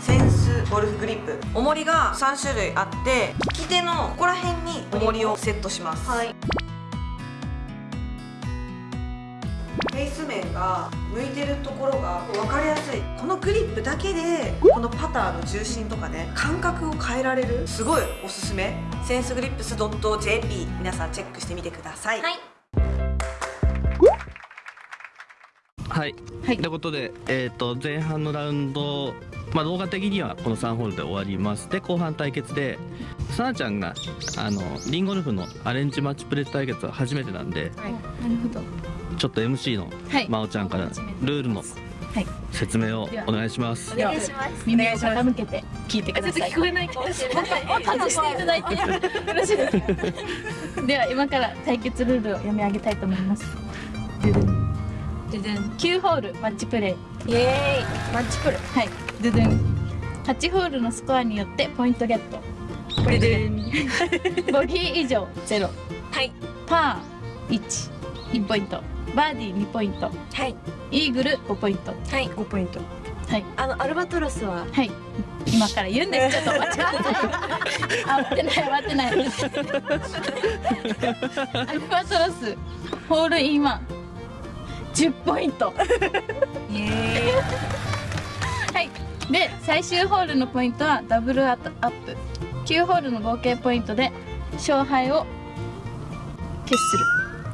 センスゴルフグリップ。重りが3種類あって利き手のここら辺に重りをセットします。はい。フェイス面が向いてるところが分かりやすい。このグリップだけでこのパターの重心とかね感覚を変えられる。すごいおすすめ。センスグリップス .jp 皆さんチェックしてみてください、はいはい、はい。ということで、えー、と前半のラウンド、まあ、動画的にはこの3ホールで終わります。で後半対決でさなちゃんがあのリンゴルフのアレンジマッチプレー対決は初めてなんでなるほど。ちょっと MC のはい。真央ちゃんからルールのはい。説明をお願いします。お願いします。耳を傾けて聞いてください。ちょっと聞こえないかもしれない外していただいてよろしいです。かでは今から対決ルールを読み上げたいと思いますドゥドゥンドゥドゥン9ホールマッチプレイ。イエーイ。マッチプルはい。ドゥドゥン8ホールのスコアによってポイントゲット。これでボギー以上0はい。パー11ポイント。バーディー2ポイント。はい。イーグル5ポイント。はい。5ポイント。はい。あのアルバトロスは？はい。今から言うんです。ちょっと待って。くださいあ待ってない待ってない。アルバトロスホールインワン10ポイント。はい。で最終ホールのポイントはダブルアップ。9ホールの合計ポイントで勝敗を決する。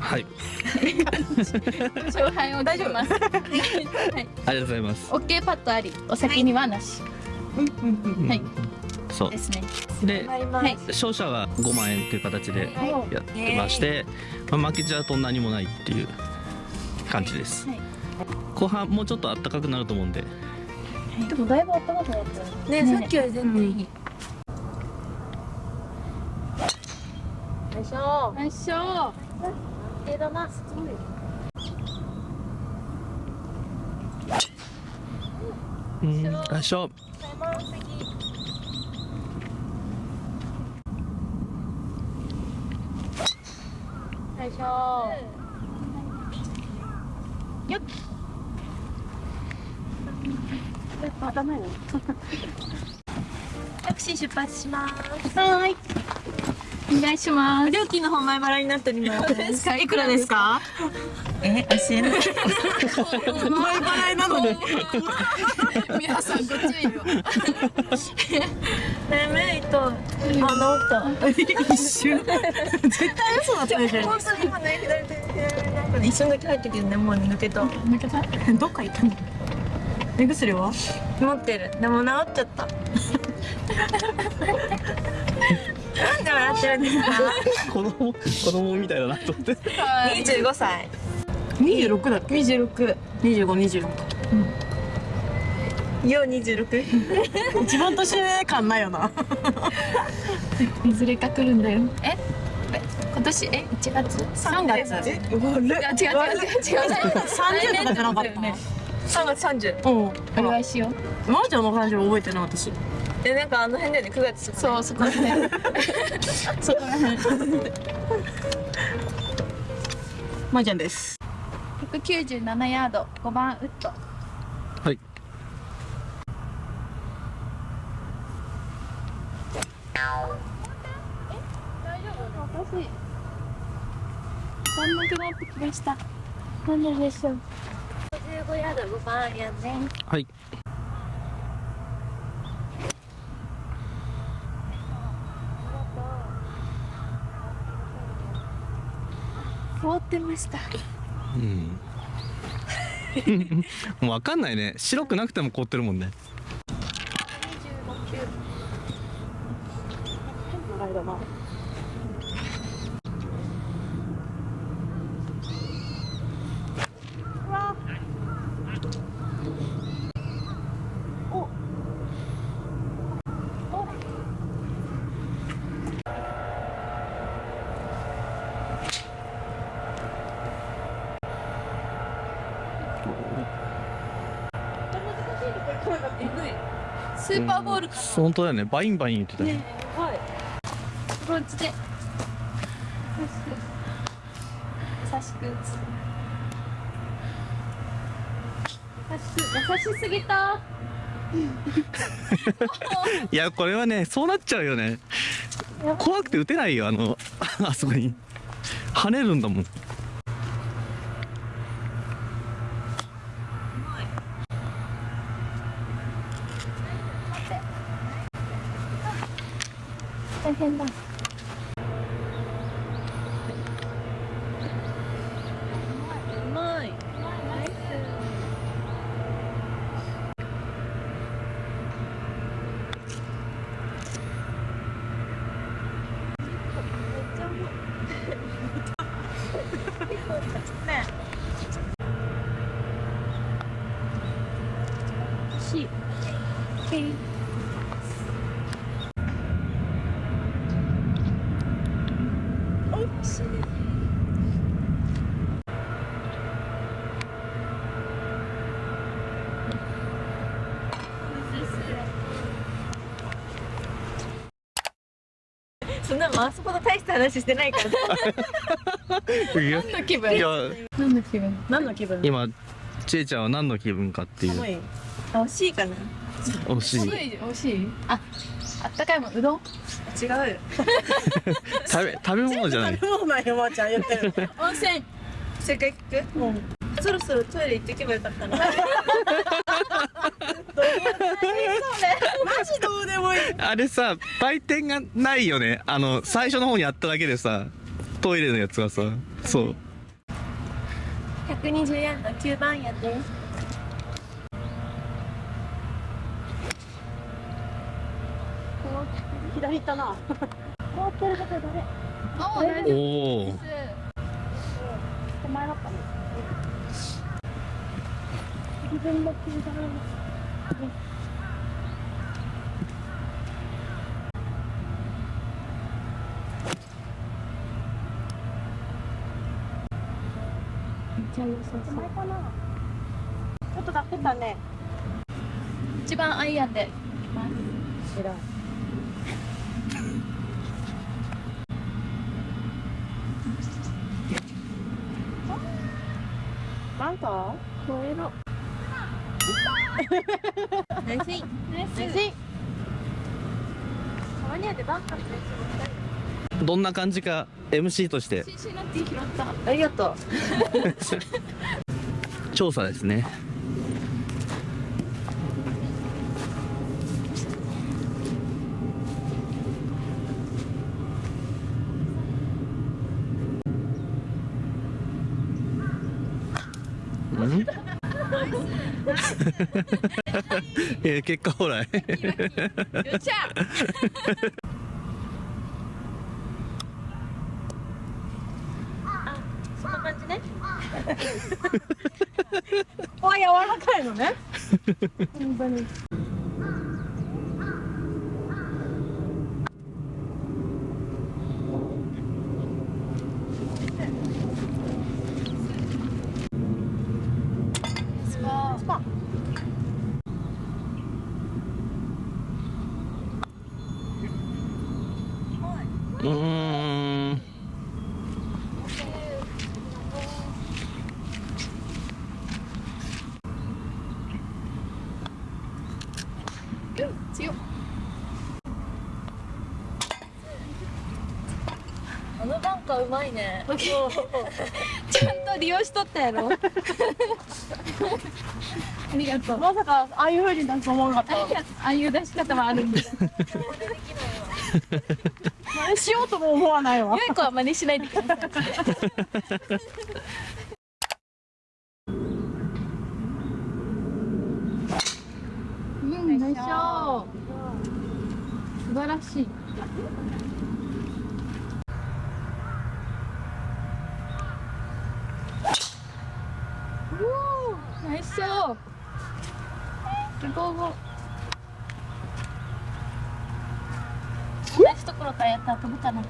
はい、勝敗を決します。はい。ありがとうございます。OK パットあり。お先にはなし。はい。そう。ですね。で勝者は5万円という形でやってまして、まあ、負けちゃうと何もないっていう感じです、はい。後半もうちょっと暖かくなると思うんで。でもだいぶ暖かくなったよね。ね。さっきより全然いい。よいしょ。よいしょ。えだなすごいうんよいしょ。よいしょよっ。頭よ。タクシー出発します。はーい。お願いします。料金の方前払いになっております。いくらですか？え教えない。前払いなのに。皆さんご注意を。眠いとあ治った一瞬絶対嘘だったでしょ。本当に今ね左手一瞬だけ入ったけどねもうね抜けた。抜けた？どっか行ったの？目薬は？持ってる。でも治っちゃった。なんで笑ってるんですか？子供子供みたいだなと思って。二十五歳。二十六だっけ？26二十五二十六よ二十六。一番年上感ないよな。いずれか来るんだよ。え？年え1月？3月。え悪いいや違う違う違う。違う三十とかじゃなかったね三月三十うん。お願いしよう。まーちゃんの誕生日覚えてない私。でなんかあの辺だよね九月そうそこら辺。そこら辺。まーちゃんです。197ヤード。5番ウッド。はい。大丈夫？私寒くなってきました。なんででしょう？55ヤード5番やね。はい。凍ってました。うん。もう分かんないね。白くなくても凍ってるもんねスーパーボールか本当だよね。バインバイン言ってたねアプローチで。優しく優し優しすぎた。いやこれはねそうなっちゃうよね。怖くて打てないよあのあそこに。跳ねるんだもん変だ。しい OK そんなあそこの大した話してないから。何の気分？何の気分？何の気分？今ちえちゃんは何の気分かっていう。寒い。あ惜しいかな。惜しい。美味しい？ああったかいもんうどん？違う。よ 食べ食べ物じゃない。食べ物よまーちゃん言ってる温泉。正解聞く？うんそろそろトイレ行ってけばよかったな マジどうでもいい。あれさ売店がないよね。あの最初の方にあっただけでさトイレのやつがさそう。120円の9番やで。左行ったな。あ大丈夫おおです手前だったね自分の気がめっちょっと立ってたね。一番アイアンで。偉いなんか超えろナイスインナイスナインたまにはでバンカーどんな感じか MC として。シンシナティ拾った。ありがとう。調査ですね えー結果ほらよっしゃ。そんな感じね。あ柔らかいのね。本当にスパスパうーん強っあのバンカーうまいね。ちゃんと利用しとったやろ。ありがとう。まさかああいう風に出すと思わなかった。ああいう出し方はあるんです。真似しようとも思わないわ。ゆい子は真似しないでください。うんナイスショー素晴らしいおーナイスショーすごい。同じところからやったら飛ぶかな。飛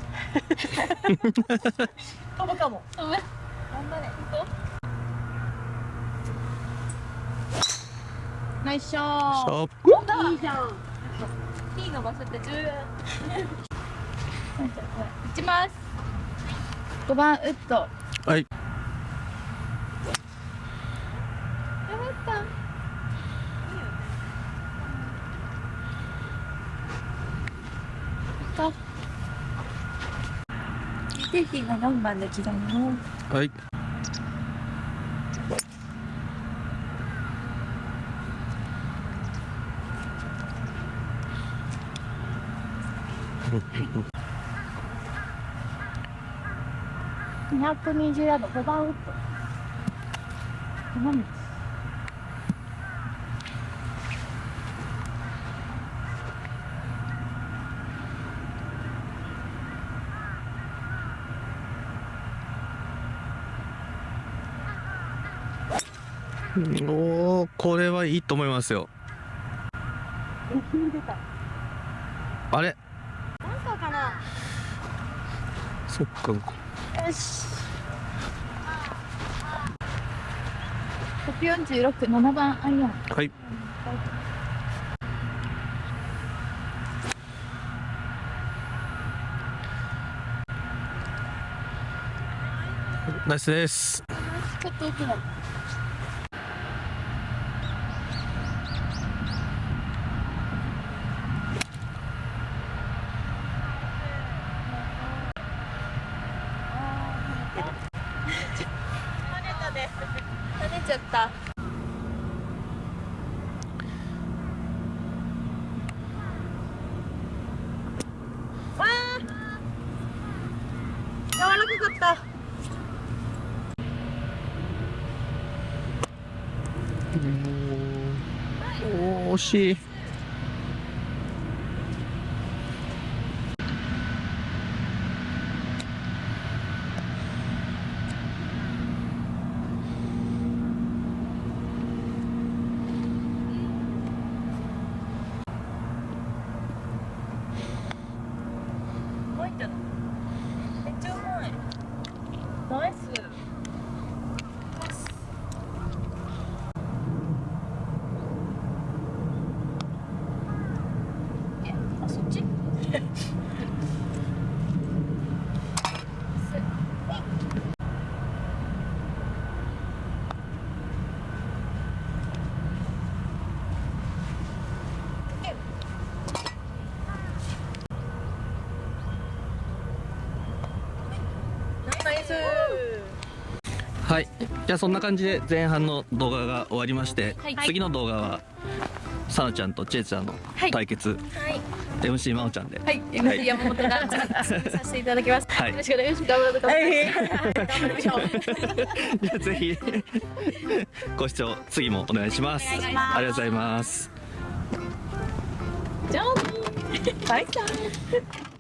ぶかも。飛ぶ。頑張れ。行こうナイスショー。いいじゃん。P の場所って重要。打ちます。5番ウッド。やはいティの4番で刻むの。はい。220ヤード5番ウッドおおこれはいいと思いますよ。あれ？そっか。よし。146、7番アイアン。はい。ナイスですちょっと奥だ。跳ねちゃった。わあ柔らかかった。おお惜しいうまいんじゃないめっちゃうまいナイスあ、そっちナイスはい。じゃあそんな感じで前半の動画が終わりまして、はい。次の動画はさなちゃんとちえちゃんのはい。対決、はい MC 真央ちゃんで、はい、MC 山本がさせていただきます。はい。よろしくお願いします。頑張ってください。頑張りましょう。じゃあぜひ。ご視聴次もお願いします。ありがとうございます。じゃあ。バイバイ